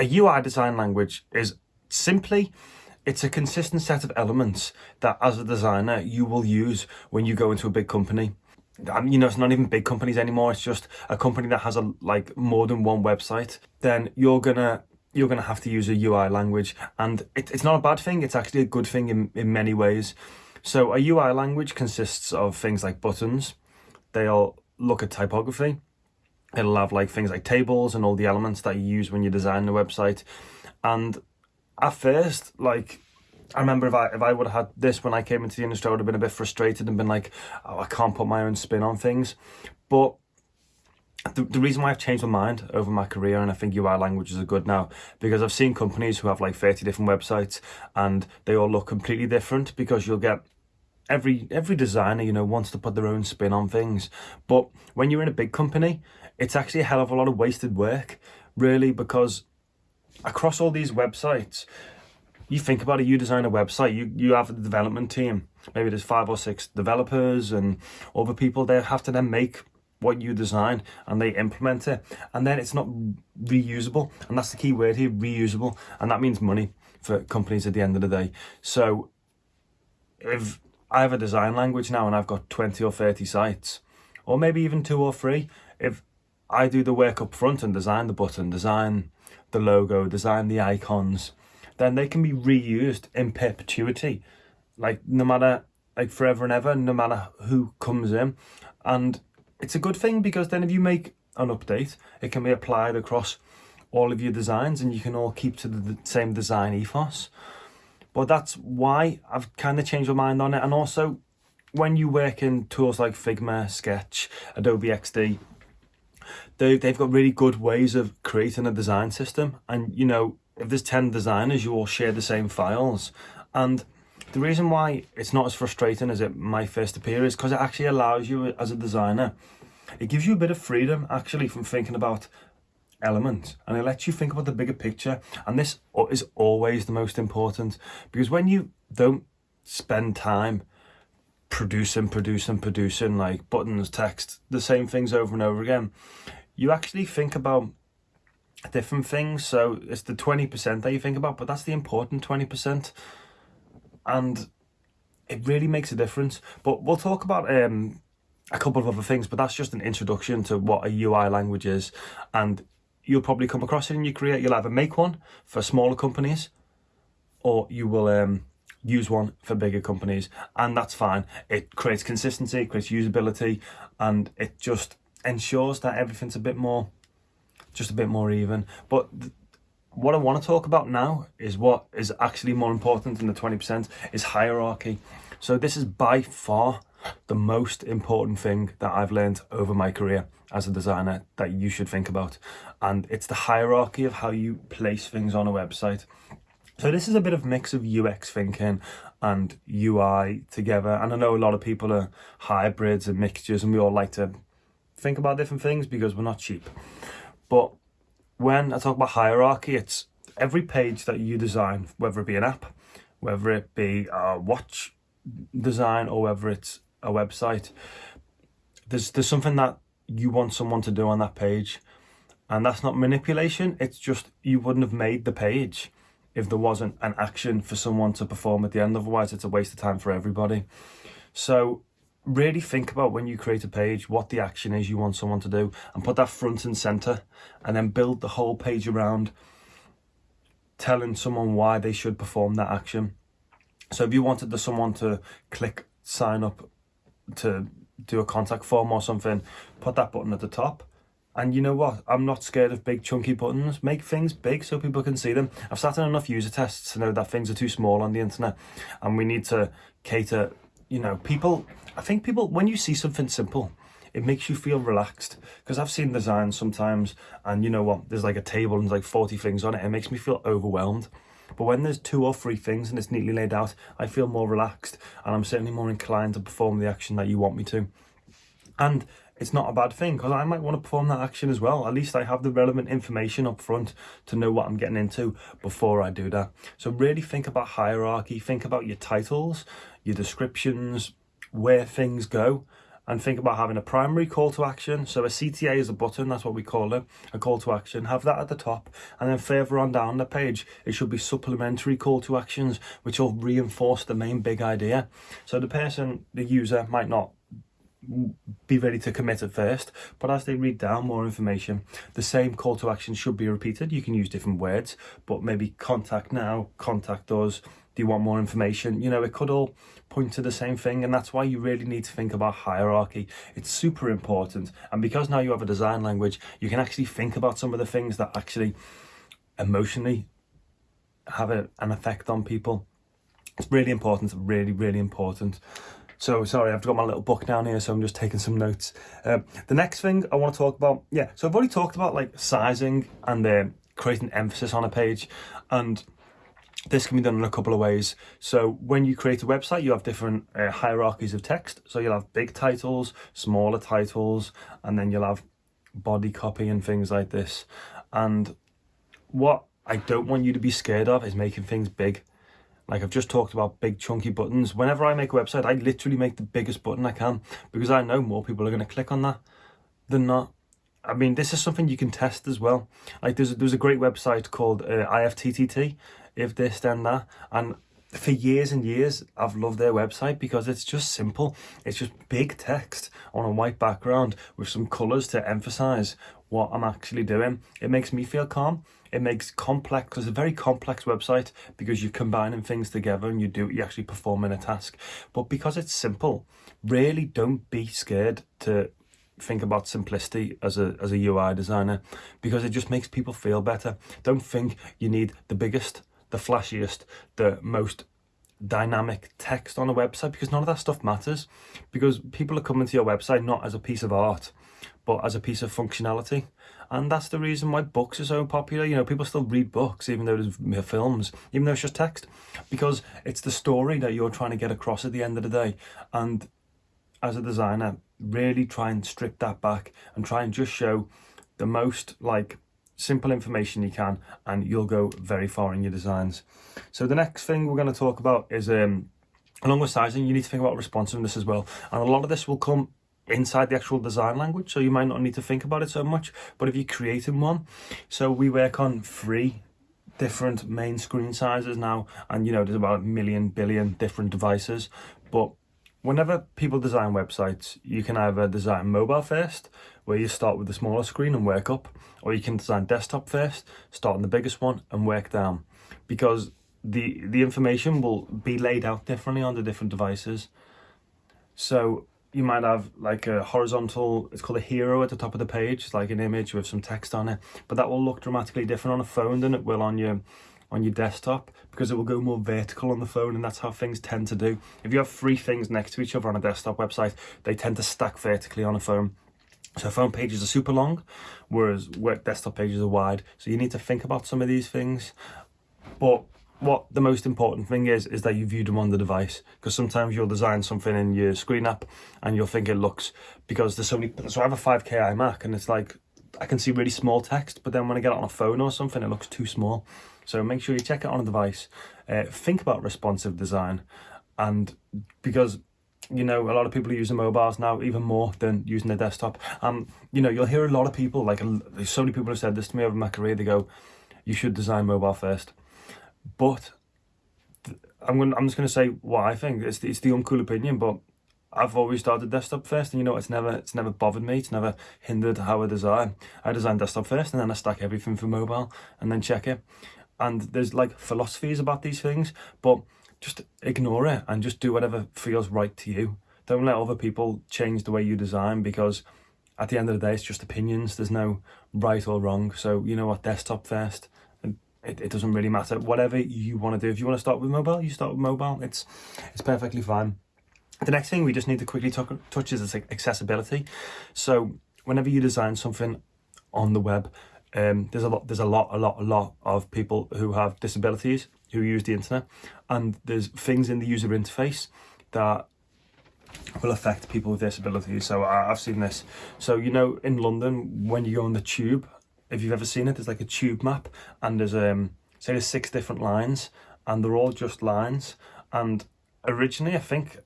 A UI design language is simply it's a consistent set of elements that as a designer you will use when you go into a big company. And you know it's not even big companies anymore it's just a company that has a like more than one website. Then you're gonna you're gonna have to use a ui language and it, it's not a bad thing it's actually a good thing in, in many ways. So a ui language consists of things like buttons they'll look at typography it'll have like things like tables and all the elements that you use when you design the website and at first, like, I remember if I if I would have had this when I came into the industry, I would have been a bit frustrated and been like, oh, I can't put my own spin on things. But the, the reason why I've changed my mind over my career and I think UI languages are good now because I've seen companies who have like 30 different websites and they all look completely different because you'll get every every designer you know wants to put their own spin on things but when you're in a big company it's actually a hell of a lot of wasted work really because across all these websites, you think about it, you design a website, you, you have a development team, maybe there's five or six developers and other people, they have to then make what you design and they implement it. And then it's not reusable. And that's the key word here reusable. And that means money for companies at the end of the day. So if I have a design language now and I've got 20 or 30 sites or maybe even two or three if I do the work up front and design the button design the logo, design the icons, then they can be reused in perpetuity. Like no matter, like forever and ever, no matter who comes in. And it's a good thing because then if you make an update, it can be applied across all of your designs and you can all keep to the same design ethos. But that's why I've kind of changed my mind on it. And also, when you work in tools like Figma, Sketch, Adobe XD, they, they've got really good ways of creating a design system. And, you know, if there's 10 designers, you all share the same files. And the reason why it's not as frustrating as it might first appear is because it actually allows you as a designer, it gives you a bit of freedom actually from thinking about elements and it lets you think about the bigger picture. And this is always the most important because when you don't spend time producing, producing, producing like buttons, text, the same things over and over again, you actually think about different things. So it's the 20% that you think about, but that's the important 20%. And it really makes a difference. But we'll talk about um, a couple of other things, but that's just an introduction to what a UI language is. And you'll probably come across it in your career. You'll either make one for smaller companies or you will um, use one for bigger companies. And that's fine. It creates consistency, creates usability, and it just ensures that everything's a bit more, just a bit more even. But what I want to talk about now is what is actually more important than the 20% is hierarchy. So this is by far the most important thing that I've learned over my career as a designer that you should think about. And it's the hierarchy of how you place things on a website. So this is a bit of mix of UX thinking and UI together. And I know a lot of people are hybrids and mixtures and we all like to think about different things because we're not cheap. But when I talk about hierarchy, it's every page that you design, whether it be an app, whether it be a watch design or whether it's a website, there's there's something that you want someone to do on that page. And that's not manipulation, it's just you wouldn't have made the page if there wasn't an action for someone to perform at the end. Otherwise, it's a waste of time for everybody. So really think about when you create a page what the action is you want someone to do and put that front and center and then build the whole page around telling someone why they should perform that action so if you wanted the someone to click sign up to do a contact form or something put that button at the top and you know what i'm not scared of big chunky buttons make things big so people can see them i've sat in enough user tests to know that things are too small on the internet and we need to cater you know people I think people, when you see something simple, it makes you feel relaxed because I've seen designs sometimes and you know what, there's like a table and there's like 40 things on it. It makes me feel overwhelmed. But when there's two or three things and it's neatly laid out, I feel more relaxed and I'm certainly more inclined to perform the action that you want me to. And it's not a bad thing because I might want to perform that action as well. At least I have the relevant information up front to know what I'm getting into before I do that. So really think about hierarchy, think about your titles, your descriptions, where things go and think about having a primary call to action. So a CTA is a button, that's what we call it, a call to action. Have that at the top, and then further on down the page, it should be supplementary call to actions, which will reinforce the main big idea. So the person, the user, might not be ready to commit at first but as they read down more information the same call to action should be repeated. You can use different words but maybe contact now contact us. Do you want more information? You know it could all point to the same thing and that's why you really need to think about hierarchy. It's super important and because now you have a design language you can actually think about some of the things that actually emotionally have a, an effect on people. It's really important really really important so sorry, I've got my little book down here, so I'm just taking some notes. Um, the next thing I want to talk about, yeah, so I've already talked about like sizing and uh, creating emphasis on a page, and this can be done in a couple of ways. So when you create a website, you have different uh, hierarchies of text. So you'll have big titles, smaller titles, and then you'll have body copy and things like this. And what I don't want you to be scared of is making things big. Like I've just talked about big chunky buttons. Whenever I make a website, I literally make the biggest button I can because I know more people are going to click on that than not. I mean, this is something you can test as well. Like there's, a, there's a great website called uh, IFTTT, if this then that. And for years and years, I've loved their website because it's just simple. It's just big text on a white background with some colours to emphasise what I'm actually doing. It makes me feel calm. It makes complex, because it's a very complex website because you're combining things together and you do, you actually performing a task. But because it's simple, really don't be scared to think about simplicity as a as a UI designer because it just makes people feel better. Don't think you need the biggest, the flashiest, the most dynamic text on a website because none of that stuff matters because people are coming to your website not as a piece of art but as a piece of functionality. And that's the reason why books are so popular. You know, people still read books, even though there's films, even though it's just text, because it's the story that you're trying to get across at the end of the day. And as a designer, really try and strip that back and try and just show the most like simple information you can and you'll go very far in your designs. So the next thing we're going to talk about is um, along with sizing, you need to think about responsiveness as well. And a lot of this will come inside the actual design language so you might not need to think about it so much but if you're creating one so we work on three different main screen sizes now and you know there's about a million billion different devices but whenever people design websites you can either design mobile first where you start with the smaller screen and work up or you can design desktop first start on the biggest one and work down because the the information will be laid out differently on the different devices. So you might have like a horizontal, it's called a hero at the top of the page, it's like an image with some text on it, but that will look dramatically different on a phone than it will on your on your desktop because it will go more vertical on the phone and that's how things tend to do. If you have three things next to each other on a desktop website, they tend to stack vertically on a phone. So phone pages are super long, whereas work desktop pages are wide. So you need to think about some of these things. But what the most important thing is is that you view them on the device. Because sometimes you'll design something in your screen app and you'll think it looks because there's so many so I have a 5k iMac and it's like I can see really small text but then when I get it on a phone or something it looks too small. So make sure you check it on a device. Uh, think about responsive design. And because you know a lot of people are using mobiles now even more than using their desktop. Um you know you'll hear a lot of people like so many people have said this to me over my career they go you should design mobile first but I'm going. I'm just going to say what I think. It's the, it's the uncool opinion, but I've always started desktop first, and you know it's never it's never bothered me. It's never hindered how I design. I design desktop first, and then I stack everything for mobile, and then check it. And there's like philosophies about these things, but just ignore it and just do whatever feels right to you. Don't let other people change the way you design because at the end of the day, it's just opinions. There's no right or wrong. So you know what, desktop first it, it doesn't really matter. Whatever you want to do. If you want to start with mobile, you start with mobile. It's, it's perfectly fine. The next thing we just need to quickly touch is accessibility. So whenever you design something on the web, um, there's a lot, there's a lot, a lot, a lot of people who have disabilities who use the internet, and there's things in the user interface that will affect people with disabilities. So I've seen this. So you know, in London, when you go on the tube, if you've ever seen it, there's like a tube map and there's um say there's six different lines and they're all just lines. And originally I think,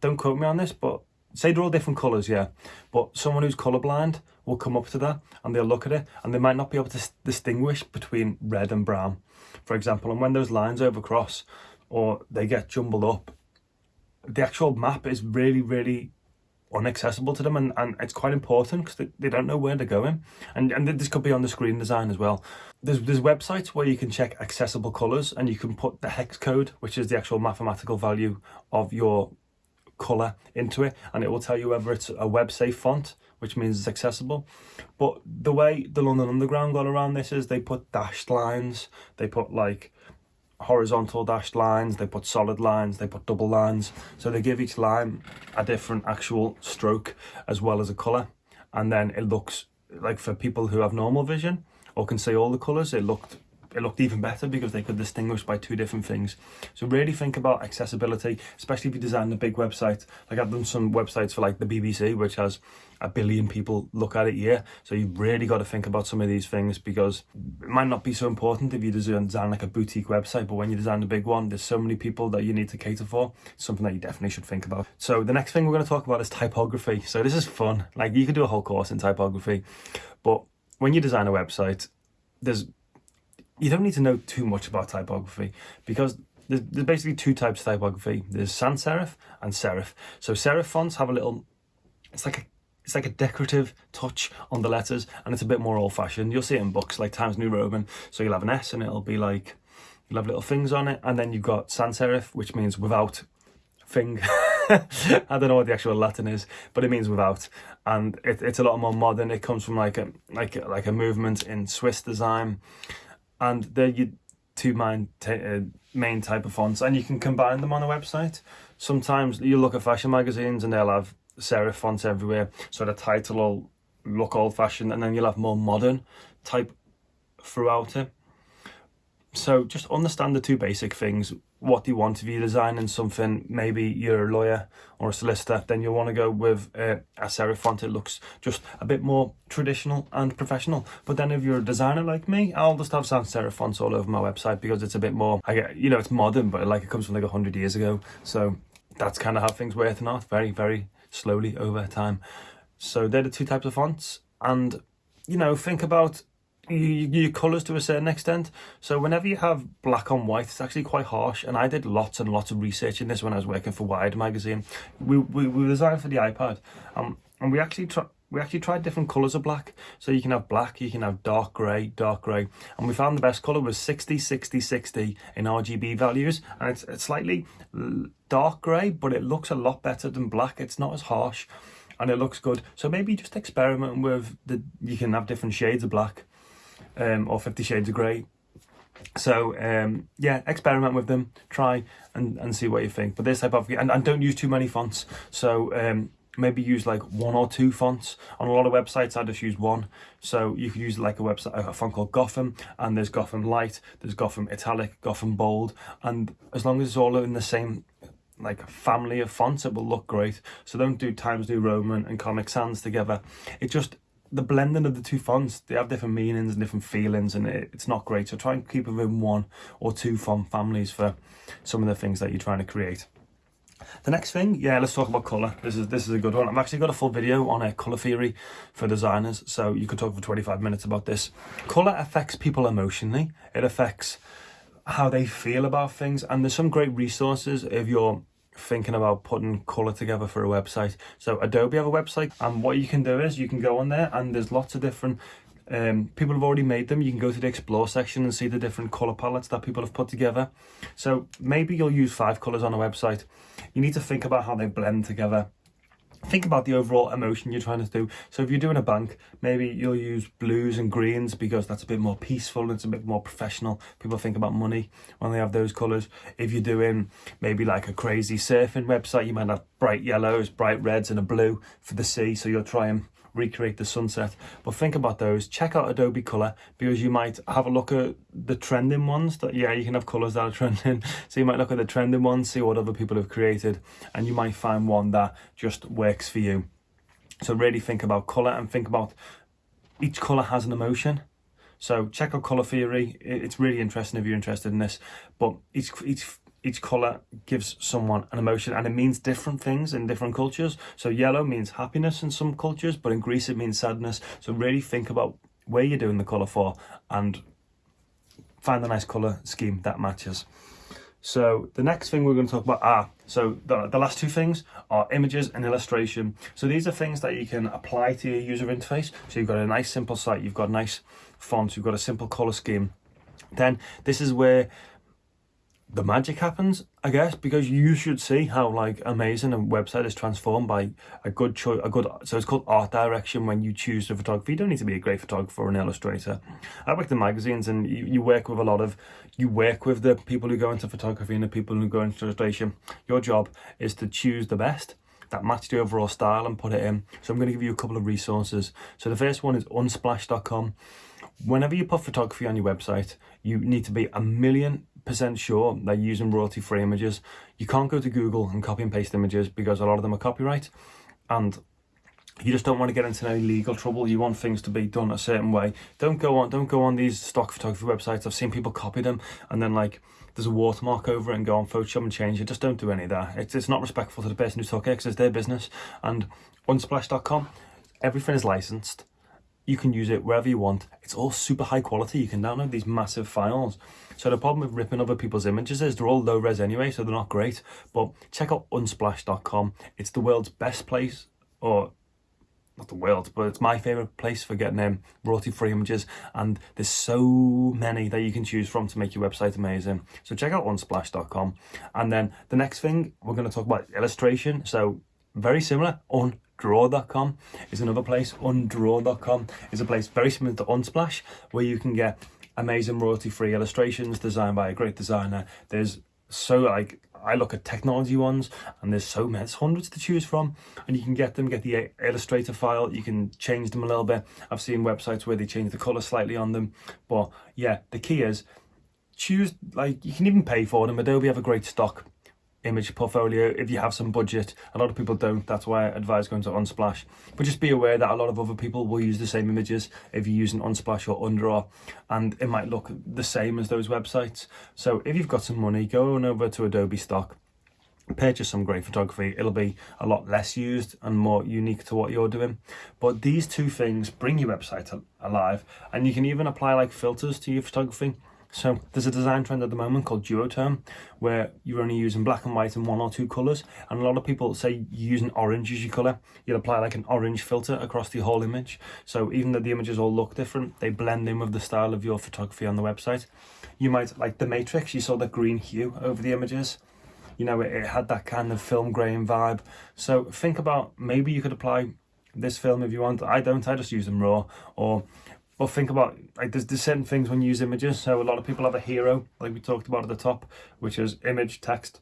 don't quote me on this, but say they're all different colours, yeah, but someone who's colourblind will come up to that and they'll look at it and they might not be able to distinguish between red and brown, for example. And when those lines overcross or they get jumbled up, the actual map is really, really unaccessible to them and, and it's quite important because they, they don't know where they're going. And and this could be on the screen design as well. There's there's websites where you can check accessible colors and you can put the hex code which is the actual mathematical value of your color into it and it will tell you whether it's a web safe font which means it's accessible. But the way the london underground got around this is they put dashed lines they put like horizontal dashed lines, they put solid lines, they put double lines. So they give each line a different actual stroke as well as a colour. And then it looks like for people who have normal vision or can see all the colours, it looked it looked even better because they could distinguish by two different things. So really think about accessibility, especially if you design a big website. Like I've done some websites for like the BBC, which has a billion people look at it year. So you've really got to think about some of these things because it might not be so important if you design, like a boutique website, but when you design a big one, there's so many people that you need to cater for. It's something that you definitely should think about. So the next thing we're going to talk about is typography. So this is fun. Like you could do a whole course in typography, but when you design a website, there's you don't need to know too much about typography because there's, there's basically two types of typography. There's sans serif and serif. So serif fonts have a little, it's like a it's like a decorative touch on the letters and it's a bit more old fashioned. You'll see it in books like Times New Roman. So you'll have an S and it'll be like, you'll have little things on it. And then you've got sans serif, which means without thing. I don't know what the actual Latin is, but it means without. And it, it's a lot more modern. It comes from like a, like, like a movement in Swiss design and they're your two main, uh, main type of fonts and you can combine them on a website. Sometimes you look at fashion magazines and they'll have serif fonts everywhere so the title will look old fashioned and then you'll have more modern type throughout it. So just understand the two basic things. What do you want if you're designing something? Maybe you're a lawyer or a solicitor, then you'll want to go with uh, a, a serif font. It looks just a bit more traditional and professional. But then if you're a designer like me, I'll just have sans serif fonts all over my website because it's a bit more, I get, you know, it's modern, but like it comes from like a hundred years ago. So that's kind of how things work not very, very slowly over time. So they're the two types of fonts. And, you know, think about your colours to a certain extent. So whenever you have black on white, it's actually quite harsh. And I did lots and lots of research in this when I was working for Wired magazine. We we, we designed for the iPad, um, and we actually tried. We actually tried different colours of black. So you can have black, you can have dark grey, dark grey. And we found the best colour was 60, 60, 60 in RGB values. And it's, it's slightly dark grey, but it looks a lot better than black. It's not as harsh and it looks good. So maybe just experiment with the, you can have different shades of black um, or Fifty Shades of Grey. So um, yeah, experiment with them, try and, and see what you think. But this type of and, and don't use too many fonts. So um, maybe use like one or two fonts. On a lot of websites, I just use one. So you could use like a website, a font called Gotham, and there's Gotham Light, there's Gotham Italic, Gotham Bold, and as long as it's all in the same like family of fonts, it will look great. So don't do Times New Roman and Comic Sans together. It just the blending of the two fonts, they have different meanings and different feelings and it, it's not great. So try and keep within one or two font families for some of the things that you're trying to create. The next thing, yeah, let's talk about colour. This is this is a good one. I've actually got a full video on a colour theory for designers, so you could talk for 25 minutes about this. Colour affects people emotionally. It affects how they feel about things, and there's some great resources if you're thinking about putting color together for a website. So Adobe have a website and what you can do is you can go on there and there's lots of different um, people have already made them. You can go to the explore section and see the different color palettes that people have put together. So maybe you'll use five colors on a website. You need to think about how they blend together think about the overall emotion you're trying to do. So if you're doing a bank, maybe you'll use blues and greens because that's a bit more peaceful, and it's a bit more professional. People think about money when they have those colours. If you're doing maybe like a crazy surfing website, you might have bright yellows, bright reds and a blue for the sea. So you'll try and recreate the sunset. But think about those. Check out Adobe Color because you might have a look at the trending ones that, yeah, you can have colors that are trending. So you might look at the trending ones, see what other people have created, and you might find one that just works for you. So really think about color and think about each color has an emotion. So check out color theory. It's really interesting if you're interested in this, but each, each each color gives someone an emotion and it means different things in different cultures. So yellow means happiness in some cultures, but in Greece it means sadness. So really think about where you're doing the color for and find a nice color scheme that matches. So the next thing we're going to talk about are, so the, the last two things are images and illustration. So these are things that you can apply to your user interface. So you've got a nice simple site, you've got nice fonts, you've got a simple color scheme. Then this is where the magic happens, I guess, because you should see how like amazing a website is transformed by a good choice, a good, so it's called art direction when you choose the photography. You don't need to be a great photographer or an illustrator. I work in magazines and you, you work with a lot of, you work with the people who go into photography and the people who go into illustration. Your job is to choose the best that match the overall style and put it in. So I'm going to give you a couple of resources. So the first one is unsplash.com. Whenever you put photography on your website, you need to be a million percent sure they're using royalty free images. You can't go to Google and copy and paste images because a lot of them are copyright and you just don't want to get into any legal trouble. You want things to be done a certain way. Don't go on don't go on these stock photography websites. I've seen people copy them and then like there's a watermark over it and go on Photoshop and change it. Just don't do any of that. It's, it's not respectful to the person who took it because it's their business. And unsplash.com, everything is licensed you can use it wherever you want. It's all super high quality. You can download these massive files. So the problem with ripping other people's images is they're all low res anyway, so they're not great. But check out unsplash.com. It's the world's best place, or not the world, but it's my favorite place for getting um, royalty free images. And there's so many that you can choose from to make your website amazing. So check out unsplash.com. And then the next thing we're going to talk about illustration. So very similar on draw.com is another place. Undraw.com is a place very similar to Unsplash where you can get amazing royalty free illustrations designed by a great designer. There's so like I look at technology ones and there's so many, hundreds to choose from and you can get them, get the Illustrator file, you can change them a little bit. I've seen websites where they change the color slightly on them. But yeah, the key is choose, like you can even pay for them. Adobe have a great stock image portfolio if you have some budget. A lot of people don't, that's why I advise going to Unsplash. But just be aware that a lot of other people will use the same images if you're using Unsplash or Undraw, and it might look the same as those websites. So if you've got some money, go on over to Adobe Stock, purchase some great photography it'll be a lot less used and more unique to what you're doing but these two things bring your website alive and you can even apply like filters to your photography so there's a design trend at the moment called duotone, where you're only using black and white and one or two colours. And a lot of people say using orange as your colour. You'll apply like an orange filter across the whole image. So even though the images all look different, they blend in with the style of your photography on the website. You might, like the Matrix, you saw the green hue over the images. You know, it, it had that kind of film grain vibe. So think about maybe you could apply this film if you want. I don't, I just use them raw. Or but think about like there's, there's certain things when you use images. So a lot of people have a hero, like we talked about at the top, which is image text.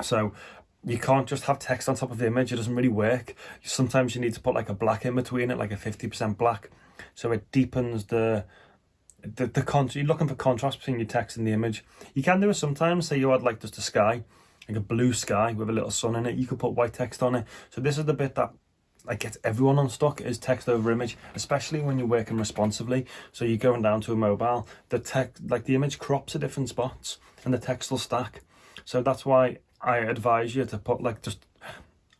So you can't just have text on top of the image. It doesn't really work. Sometimes you need to put like a black in between it, like a 50% black. So it deepens the the, the con you're looking for contrast between your text and the image. You can do it sometimes. Say you had like just a sky, like a blue sky with a little sun in it. You could put white text on it. So this is the bit that like gets everyone on stock is text over image, especially when you're working responsively. So you're going down to a mobile, the text, like the image crops at different spots and the text will stack. So that's why I advise you to put like just,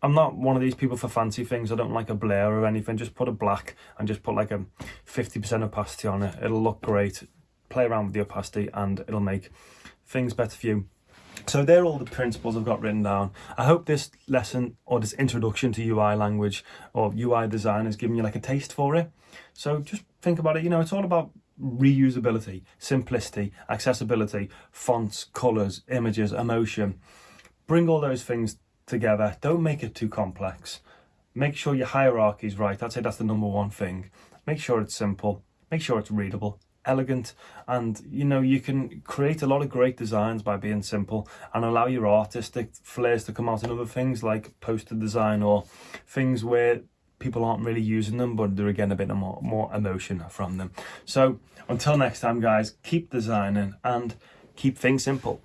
I'm not one of these people for fancy things. I don't like a blur or anything. Just put a black and just put like a 50% opacity on it. It'll look great. Play around with the opacity and it'll make things better for you so they're all the principles I've got written down. I hope this lesson or this introduction to UI language or UI design has given you like a taste for it. So just think about it, you know, it's all about reusability, simplicity, accessibility, fonts, colors, images, emotion. Bring all those things together. Don't make it too complex. Make sure your hierarchy is right. I'd say that's the number one thing. Make sure it's simple. Make sure it's readable elegant and you know you can create a lot of great designs by being simple and allow your artistic flares to come out in other things like poster design or things where people aren't really using them but they're again a bit more more emotion from them. So until next time guys keep designing and keep things simple